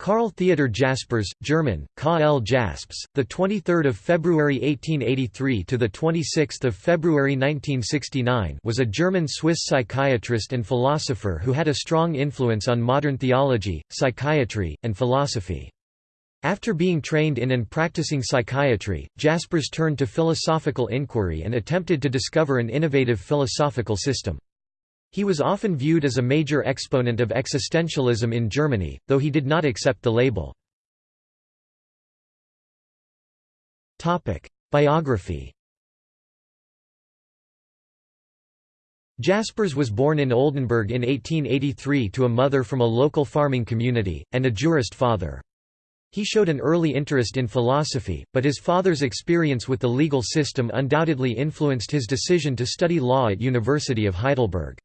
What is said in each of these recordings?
Karl Theodor Jaspers, German, K.L. Jasps, the 23rd of February 1883 to the 26th of February 1969, was a German-Swiss psychiatrist and philosopher who had a strong influence on modern theology, psychiatry, and philosophy. After being trained in and practicing psychiatry, Jaspers turned to philosophical inquiry and attempted to discover an innovative philosophical system. He was often viewed as a major exponent of existentialism in Germany, though he did not accept the label. Biography Jaspers was born in Oldenburg in 1883 to a mother from a local farming community, and a jurist father. He showed an early interest in philosophy, but his father's experience with the legal system undoubtedly influenced his decision to study law at University of Heidelberg.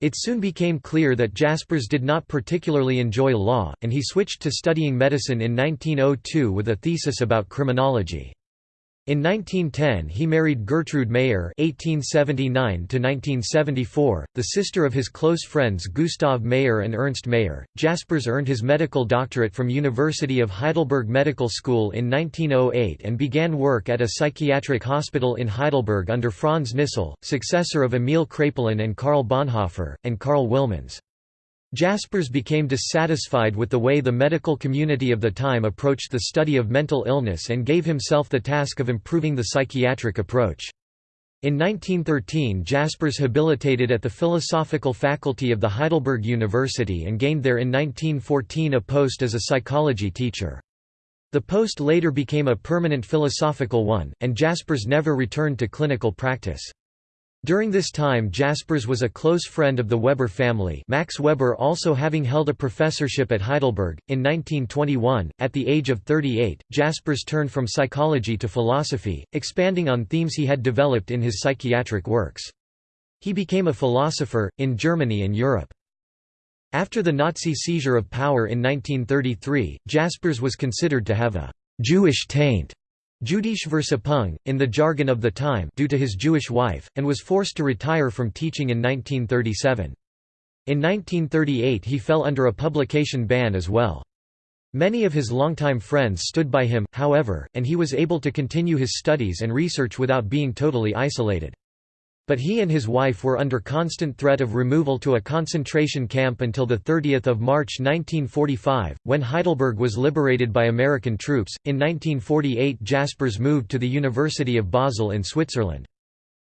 It soon became clear that Jaspers did not particularly enjoy law, and he switched to studying medicine in 1902 with a thesis about criminology. In 1910 he married Gertrude Mayer (1879–1974), the sister of his close friends Gustav Mayer and Ernst Mayer. Jaspers earned his medical doctorate from University of Heidelberg Medical School in 1908 and began work at a psychiatric hospital in Heidelberg under Franz Nissl, successor of Emil Kraepelin and Karl Bonhoeffer, and Karl Wilmanns. Jaspers became dissatisfied with the way the medical community of the time approached the study of mental illness and gave himself the task of improving the psychiatric approach. In 1913 Jaspers habilitated at the philosophical faculty of the Heidelberg University and gained there in 1914 a post as a psychology teacher. The post later became a permanent philosophical one, and Jaspers never returned to clinical practice. During this time Jaspers was a close friend of the Weber family Max Weber also having held a professorship at Heidelberg. In 1921, at the age of 38, Jaspers turned from psychology to philosophy, expanding on themes he had developed in his psychiatric works. He became a philosopher, in Germany and Europe. After the Nazi seizure of power in 1933, Jaspers was considered to have a «Jewish taint» Jüdische Versippung, in the jargon of the time due to his Jewish wife, and was forced to retire from teaching in 1937. In 1938 he fell under a publication ban as well. Many of his longtime friends stood by him, however, and he was able to continue his studies and research without being totally isolated. But he and his wife were under constant threat of removal to a concentration camp until 30 March 1945, when Heidelberg was liberated by American troops. In 1948 Jaspers moved to the University of Basel in Switzerland.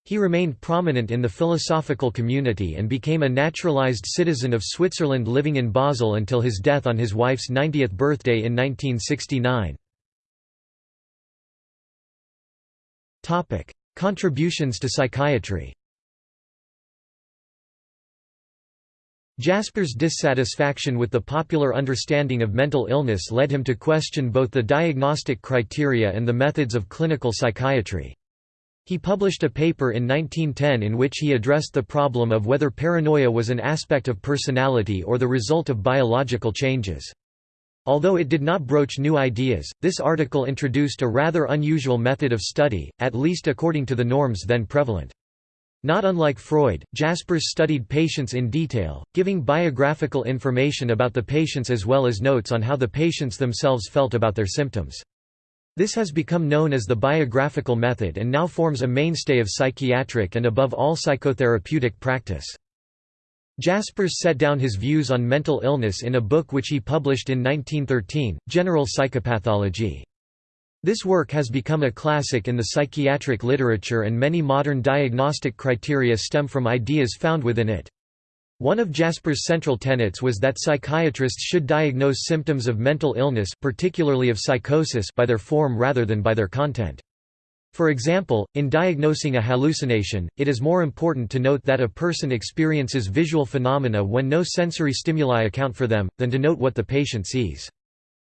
He remained prominent in the philosophical community and became a naturalized citizen of Switzerland living in Basel until his death on his wife's 90th birthday in 1969. Contributions to psychiatry Jaspers' dissatisfaction with the popular understanding of mental illness led him to question both the diagnostic criteria and the methods of clinical psychiatry. He published a paper in 1910 in which he addressed the problem of whether paranoia was an aspect of personality or the result of biological changes. Although it did not broach new ideas, this article introduced a rather unusual method of study, at least according to the norms then prevalent. Not unlike Freud, Jaspers studied patients in detail, giving biographical information about the patients as well as notes on how the patients themselves felt about their symptoms. This has become known as the biographical method and now forms a mainstay of psychiatric and above all psychotherapeutic practice. Jaspers set down his views on mental illness in a book which he published in 1913, General Psychopathology. This work has become a classic in the psychiatric literature and many modern diagnostic criteria stem from ideas found within it. One of Jaspers' central tenets was that psychiatrists should diagnose symptoms of mental illness particularly of psychosis by their form rather than by their content. For example, in diagnosing a hallucination, it is more important to note that a person experiences visual phenomena when no sensory stimuli account for them, than to note what the patient sees.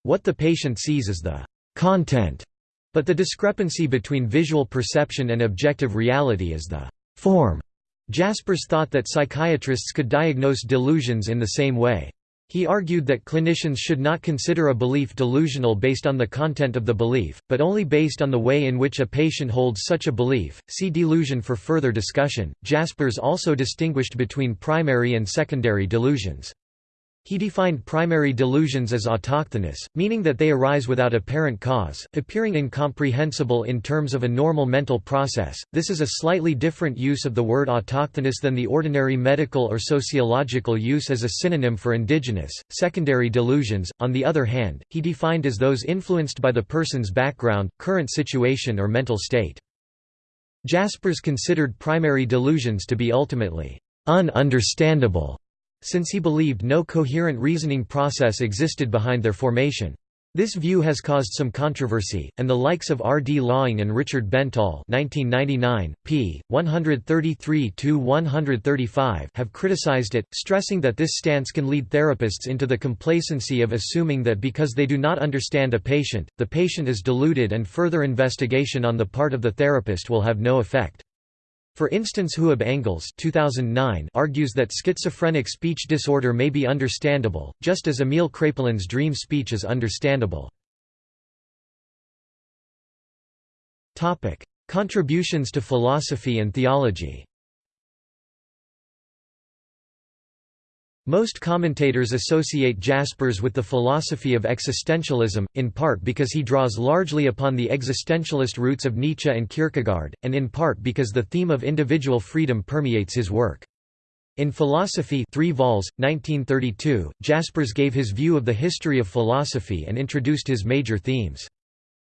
What the patient sees is the content, but the discrepancy between visual perception and objective reality is the form. Jaspers thought that psychiatrists could diagnose delusions in the same way. He argued that clinicians should not consider a belief delusional based on the content of the belief, but only based on the way in which a patient holds such a belief. See delusion for further discussion. Jaspers also distinguished between primary and secondary delusions. He defined primary delusions as autochthonous, meaning that they arise without apparent cause, appearing incomprehensible in terms of a normal mental process. This is a slightly different use of the word autochthonous than the ordinary medical or sociological use as a synonym for indigenous. Secondary delusions, on the other hand, he defined as those influenced by the person's background, current situation, or mental state. Jaspers considered primary delusions to be ultimately ununderstandable since he believed no coherent reasoning process existed behind their formation. This view has caused some controversy, and the likes of R. D. Laing and Richard Bentall p. 133–135 have criticized it, stressing that this stance can lead therapists into the complacency of assuming that because they do not understand a patient, the patient is deluded and further investigation on the part of the therapist will have no effect. For instance Huib Engels 2009 argues that schizophrenic speech disorder may be understandable, just as Emil Kraepelin's dream speech is understandable. Contributions to philosophy and theology Most commentators associate Jaspers with the philosophy of existentialism, in part because he draws largely upon the existentialist roots of Nietzsche and Kierkegaard, and in part because the theme of individual freedom permeates his work. In Philosophy 3 vols, 1932, Jaspers gave his view of the history of philosophy and introduced his major themes.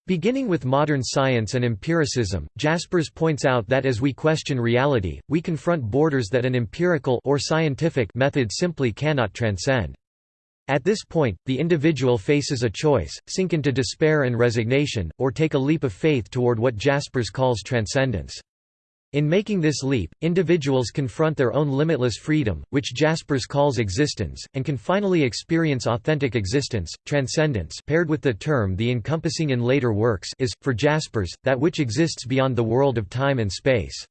Beginning with modern science and empiricism, Jaspers points out that as we question reality, we confront borders that an empirical or scientific method simply cannot transcend. At this point, the individual faces a choice, sink into despair and resignation, or take a leap of faith toward what Jaspers calls transcendence. In making this leap, individuals confront their own limitless freedom, which Jaspers calls existence, and can finally experience authentic existence. Transcendence, paired with the term the encompassing in later works, is, for Jaspers, that which exists beyond the world of time and space.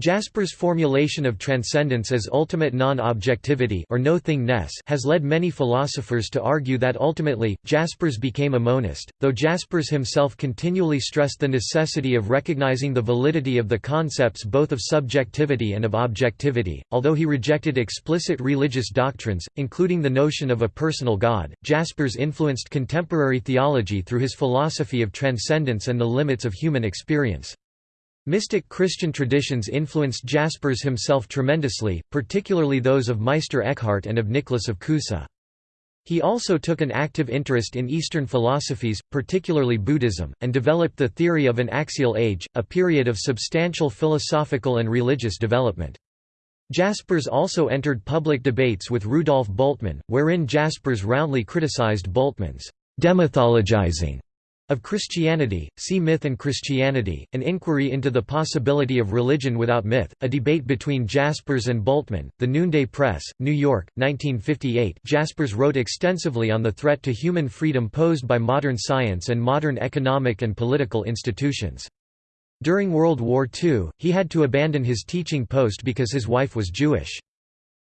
Jaspers' formulation of transcendence as ultimate non-objectivity or no-thingness has led many philosophers to argue that ultimately, Jaspers became a monist, though Jaspers himself continually stressed the necessity of recognizing the validity of the concepts both of subjectivity and of objectivity. Although he rejected explicit religious doctrines, including the notion of a personal God, Jaspers influenced contemporary theology through his philosophy of transcendence and the limits of human experience. Mystic Christian traditions influenced Jaspers himself tremendously, particularly those of Meister Eckhart and of Nicholas of Cusa. He also took an active interest in Eastern philosophies, particularly Buddhism, and developed the theory of an axial age, a period of substantial philosophical and religious development. Jaspers also entered public debates with Rudolf Bultmann, wherein Jaspers roundly criticized Bultmann's demythologizing of Christianity, see Myth and Christianity, an inquiry into the possibility of religion without myth, a debate between Jaspers and Bultmann, The Noonday Press, New York, 1958 Jaspers wrote extensively on the threat to human freedom posed by modern science and modern economic and political institutions. During World War II, he had to abandon his teaching post because his wife was Jewish.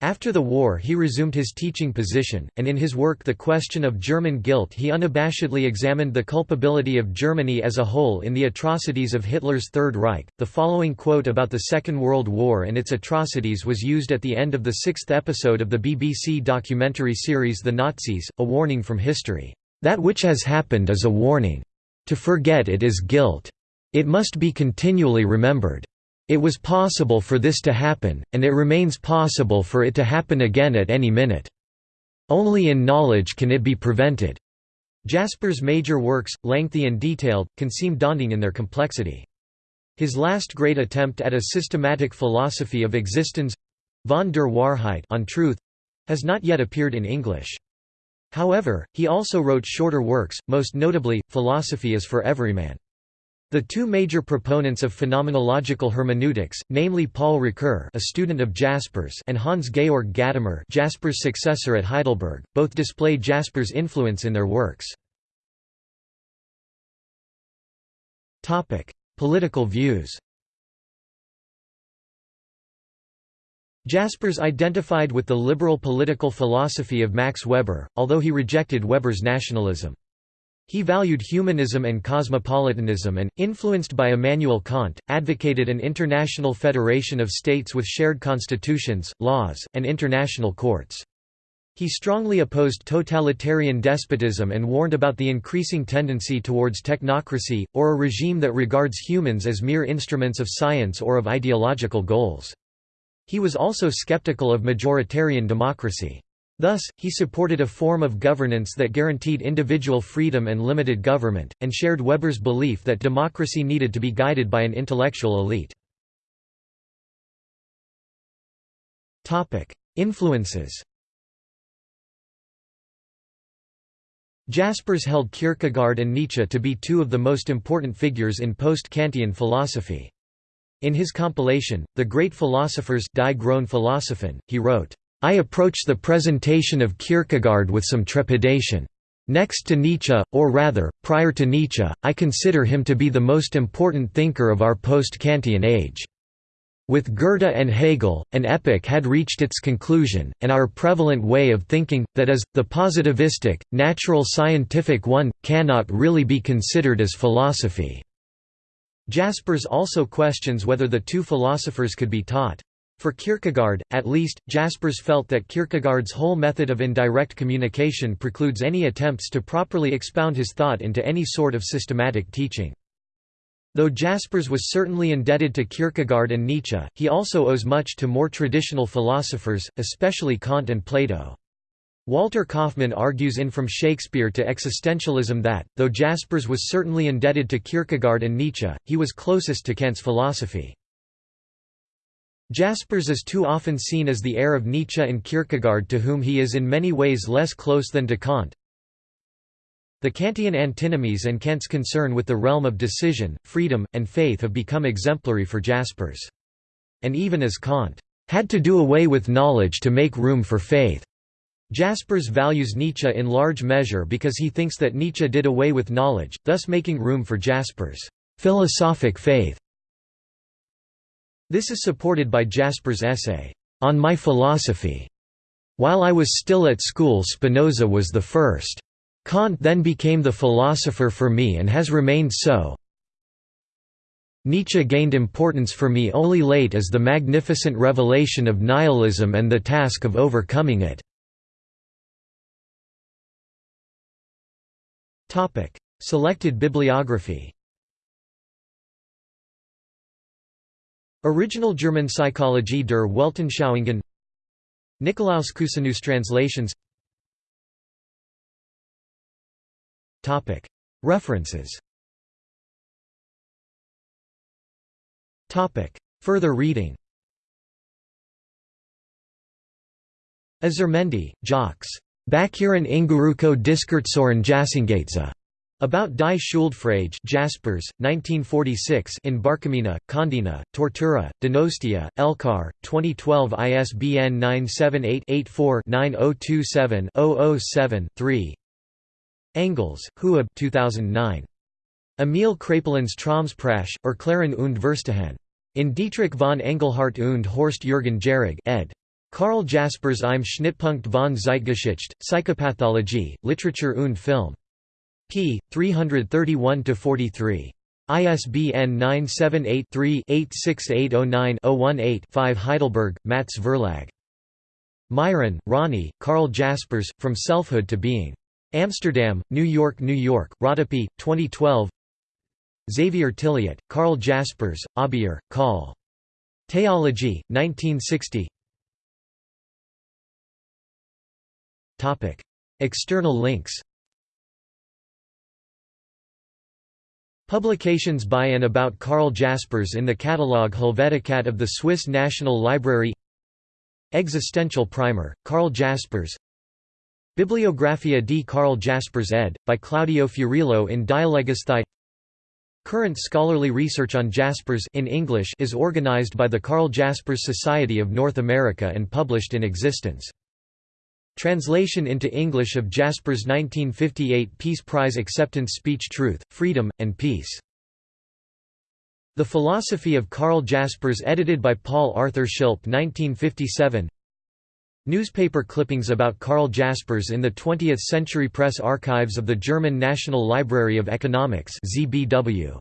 After the war he resumed his teaching position, and in his work The Question of German Guilt he unabashedly examined the culpability of Germany as a whole in the atrocities of Hitler's Third Reich. The following quote about the Second World War and its atrocities was used at the end of the sixth episode of the BBC documentary series The Nazis, A Warning from History. That which has happened is a warning. To forget it is guilt. It must be continually remembered. It was possible for this to happen, and it remains possible for it to happen again at any minute. Only in knowledge can it be prevented. Jasper's major works, lengthy and detailed, can seem daunting in their complexity. His last great attempt at a systematic philosophy of existence—von der Wahrheit on truth, has not yet appeared in English. However, he also wrote shorter works, most notably, Philosophy is for Everyman. The two major proponents of phenomenological hermeneutics, namely Paul Ricoeur a student of Jaspers and Hans-Georg Gadamer Jaspers' successor at Heidelberg, both display Jaspers' influence in their works. Political views Jaspers identified with the liberal political philosophy of Max Weber, although he rejected Weber's nationalism. He valued humanism and cosmopolitanism and, influenced by Immanuel Kant, advocated an international federation of states with shared constitutions, laws, and international courts. He strongly opposed totalitarian despotism and warned about the increasing tendency towards technocracy, or a regime that regards humans as mere instruments of science or of ideological goals. He was also skeptical of majoritarian democracy. Thus, he supported a form of governance that guaranteed individual freedom and limited government, and shared Weber's belief that democracy needed to be guided by an intellectual elite. Influences Jaspers held Kierkegaard and Nietzsche to be two of the most important figures in post-Kantian philosophy. In his compilation, The Great Philosophers Die großen Philosophen, he wrote, I approach the presentation of Kierkegaard with some trepidation. Next to Nietzsche, or rather, prior to Nietzsche, I consider him to be the most important thinker of our post-Kantian age. With Goethe and Hegel, an epoch had reached its conclusion, and our prevalent way of thinking, that is, the positivistic, natural scientific one, cannot really be considered as philosophy." Jaspers also questions whether the two philosophers could be taught. For Kierkegaard, at least, Jaspers felt that Kierkegaard's whole method of indirect communication precludes any attempts to properly expound his thought into any sort of systematic teaching. Though Jaspers was certainly indebted to Kierkegaard and Nietzsche, he also owes much to more traditional philosophers, especially Kant and Plato. Walter Kaufmann argues in From Shakespeare to Existentialism that, though Jaspers was certainly indebted to Kierkegaard and Nietzsche, he was closest to Kant's philosophy. Jaspers is too often seen as the heir of Nietzsche and Kierkegaard to whom he is in many ways less close than to Kant. The Kantian antinomies and Kant's concern with the realm of decision, freedom, and faith have become exemplary for Jaspers. And even as Kant had to do away with knowledge to make room for faith. Jaspers values Nietzsche in large measure because he thinks that Nietzsche did away with knowledge, thus making room for Jaspers' philosophic faith. This is supported by Jaspers' essay, On My Philosophy. While I was still at school Spinoza was the first. Kant then became the philosopher for me and has remained so. Nietzsche gained importance for me only late as the magnificent revelation of nihilism and the task of overcoming it. Selected bibliography Original German Psychologie der Weltanschauungen. Nikolaus Cusanus translations. References. Further reading. Azurmendi, Jacques. Bakuren Inguruko Diskurtsoren Jassingatza. About Die Schuldfrage Jaspers, 1946 in Barkamina, Kondina, Tortura, Donostia, Elkar, 2012 ISBN 978-84-9027-007-3 Engels, Huib 2009. Emil Kraepelin's Traumsprache, Erklären und Verstehen. In Dietrich von Engelhardt und Horst Jürgen Jährige ed. Karl Jaspers im Schnittpunkt von Zeitgeschichte, Psychopathologie, Literature und Film. P. 331–43. ISBN 978-3-86809-018-5 Heidelberg, Mattes Verlag. Miron, Ronny, Karl Jaspers, From Selfhood to Being. Amsterdam, New York New York, Rodopi, 2012 Xavier Tilliette, Karl Jaspers, Aubier, Call. Theology, 1960 External links Publications by and about Karl Jaspers in the catalogue Helveticat of the Swiss National Library Existential Primer, Karl Jaspers Bibliographia di Karl Jaspers ed. by Claudio Fiorillo in Dialogisthai Current scholarly research on Jaspers in English is organized by the Karl Jaspers Society of North America and published in Existenz. Translation into English of Jaspers' 1958 Peace Prize acceptance speech Truth, Freedom, and Peace. The Philosophy of Karl Jaspers edited by Paul Arthur Schilpp 1957 Newspaper clippings about Karl Jaspers in the 20th Century Press Archives of the German National Library of Economics ZBW.